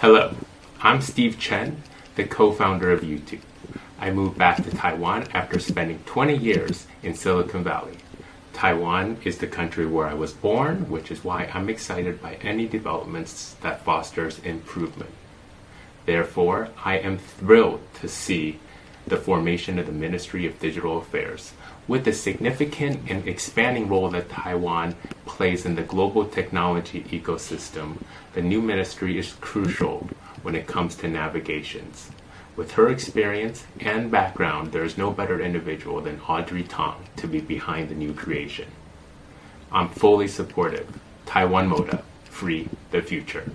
Hello, I'm Steve Chen, the co-founder of YouTube. I moved back to Taiwan after spending 20 years in Silicon Valley. Taiwan is the country where I was born, which is why I'm excited by any developments that fosters improvement. Therefore, I am thrilled to see the formation of the Ministry of Digital Affairs. With the significant and expanding role that Taiwan plays in the global technology ecosystem, the new ministry is crucial when it comes to navigations. With her experience and background, there is no better individual than Audrey Tong to be behind the new creation. I'm fully supportive. Taiwan Moda, free the future.